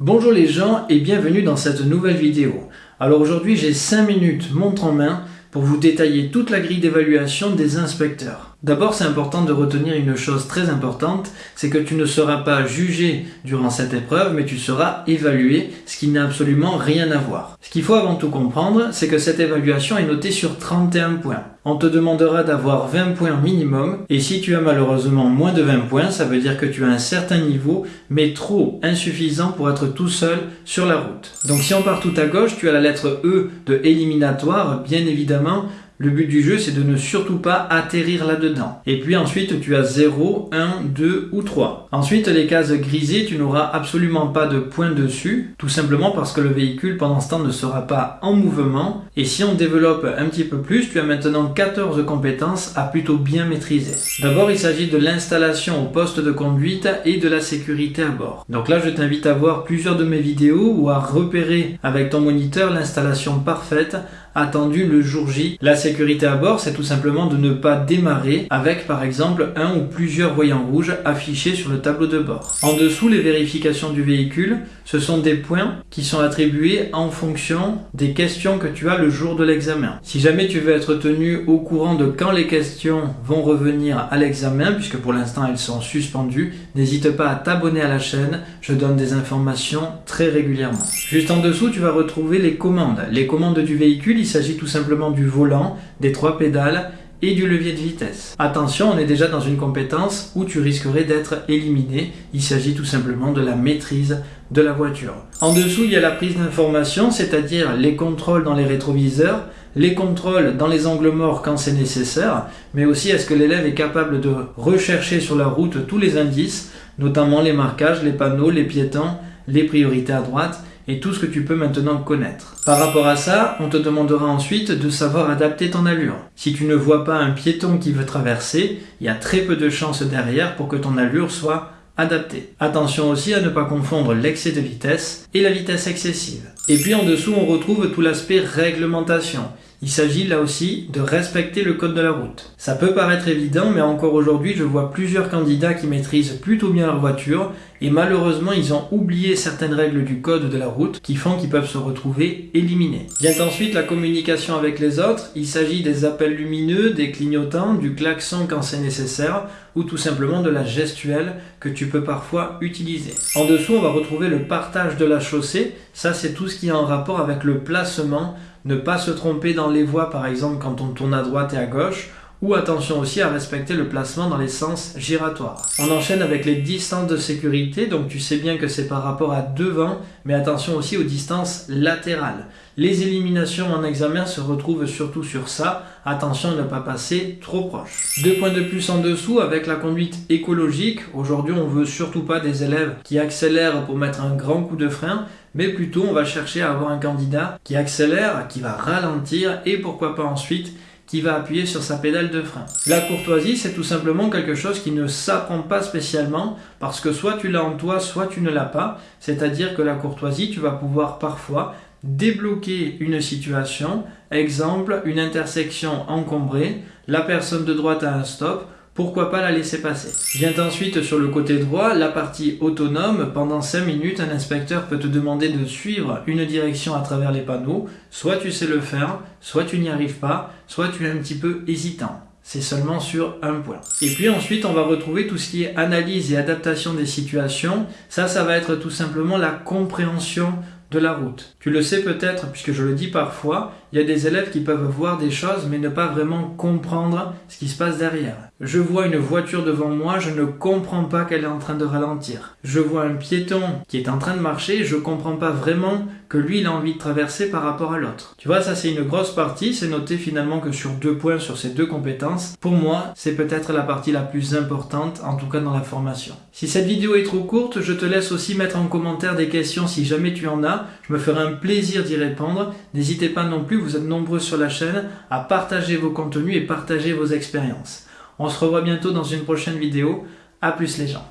Bonjour les gens et bienvenue dans cette nouvelle vidéo. Alors aujourd'hui j'ai 5 minutes montre en main pour vous détailler toute la grille d'évaluation des inspecteurs. D'abord, c'est important de retenir une chose très importante, c'est que tu ne seras pas jugé durant cette épreuve, mais tu seras évalué, ce qui n'a absolument rien à voir. Ce qu'il faut avant tout comprendre, c'est que cette évaluation est notée sur 31 points. On te demandera d'avoir 20 points minimum, et si tu as malheureusement moins de 20 points, ça veut dire que tu as un certain niveau, mais trop insuffisant pour être tout seul sur la route. Donc si on part tout à gauche, tu as la lettre E de éliminatoire, bien évidemment, le but du jeu, c'est de ne surtout pas atterrir là-dedans. Et puis ensuite, tu as 0, 1, 2 ou 3. Ensuite, les cases grisées, tu n'auras absolument pas de points dessus, tout simplement parce que le véhicule pendant ce temps ne sera pas en mouvement. Et si on développe un petit peu plus, tu as maintenant 14 compétences à plutôt bien maîtriser. D'abord, il s'agit de l'installation au poste de conduite et de la sécurité à bord. Donc là, je t'invite à voir plusieurs de mes vidéos ou à repérer avec ton moniteur l'installation parfaite attendu le jour J. La sécurité à bord, c'est tout simplement de ne pas démarrer avec par exemple un ou plusieurs voyants rouges affichés sur le tableau de bord. En dessous, les vérifications du véhicule, ce sont des points qui sont attribués en fonction des questions que tu as le jour de l'examen. Si jamais tu veux être tenu au courant de quand les questions vont revenir à l'examen, puisque pour l'instant elles sont suspendues, n'hésite pas à t'abonner à la chaîne, je donne des informations très régulièrement. Juste en dessous, tu vas retrouver les commandes. Les commandes du véhicule, s'agit tout simplement du volant, des trois pédales et du levier de vitesse. Attention, on est déjà dans une compétence où tu risquerais d'être éliminé. Il s'agit tout simplement de la maîtrise de la voiture. En dessous, il y a la prise d'information, c'est-à-dire les contrôles dans les rétroviseurs, les contrôles dans les angles morts quand c'est nécessaire, mais aussi est-ce que l'élève est capable de rechercher sur la route tous les indices, notamment les marquages, les panneaux, les piétons, les priorités à droite, et tout ce que tu peux maintenant connaître. Par rapport à ça, on te demandera ensuite de savoir adapter ton allure. Si tu ne vois pas un piéton qui veut traverser, il y a très peu de chances derrière pour que ton allure soit adaptée. Attention aussi à ne pas confondre l'excès de vitesse et la vitesse excessive. Et puis en dessous, on retrouve tout l'aspect réglementation. Il s'agit là aussi de respecter le code de la route. Ça peut paraître évident, mais encore aujourd'hui, je vois plusieurs candidats qui maîtrisent plutôt bien leur voiture et malheureusement, ils ont oublié certaines règles du code de la route qui font qu'ils peuvent se retrouver éliminés. Vient ensuite la communication avec les autres. Il s'agit des appels lumineux, des clignotants, du klaxon quand c'est nécessaire ou tout simplement de la gestuelle que tu peux parfois utiliser. En dessous, on va retrouver le partage de la chaussée. Ça, c'est tout ce qui est en rapport avec le placement ne pas se tromper dans les voies par exemple quand on tourne à droite et à gauche, ou attention aussi à respecter le placement dans les sens giratoires. On enchaîne avec les distances de sécurité, donc tu sais bien que c'est par rapport à devant, mais attention aussi aux distances latérales. Les éliminations en examen se retrouvent surtout sur ça, attention à ne pas passer trop proche. Deux points de plus en dessous avec la conduite écologique, aujourd'hui on veut surtout pas des élèves qui accélèrent pour mettre un grand coup de frein, mais plutôt on va chercher à avoir un candidat qui accélère, qui va ralentir et pourquoi pas ensuite qui va appuyer sur sa pédale de frein. La courtoisie, c'est tout simplement quelque chose qui ne s'apprend pas spécialement parce que soit tu l'as en toi, soit tu ne l'as pas. C'est-à-dire que la courtoisie, tu vas pouvoir parfois débloquer une situation, exemple une intersection encombrée, la personne de droite a un stop, pourquoi pas la laisser passer? Vient ensuite sur le côté droit la partie autonome. Pendant 5 minutes, un inspecteur peut te demander de suivre une direction à travers les panneaux. Soit tu sais le faire, soit tu n'y arrives pas, soit tu es un petit peu hésitant. C'est seulement sur un point. Et puis ensuite, on va retrouver tout ce qui est analyse et adaptation des situations. Ça, ça va être tout simplement la compréhension de la route. Tu le sais peut-être, puisque je le dis parfois, il y a des élèves qui peuvent voir des choses mais ne pas vraiment comprendre ce qui se passe derrière. Je vois une voiture devant moi, je ne comprends pas qu'elle est en train de ralentir. Je vois un piéton qui est en train de marcher, je comprends pas vraiment que lui il a envie de traverser par rapport à l'autre. Tu vois, ça c'est une grosse partie, c'est noté finalement que sur deux points sur ces deux compétences. Pour moi, c'est peut-être la partie la plus importante, en tout cas dans la formation. Si cette vidéo est trop courte, je te laisse aussi mettre en commentaire des questions si jamais tu en as. Je me ferai un plaisir d'y répondre. N'hésitez pas non plus, vous êtes nombreux sur la chaîne, à partager vos contenus et partager vos expériences. On se revoit bientôt dans une prochaine vidéo. A plus les gens.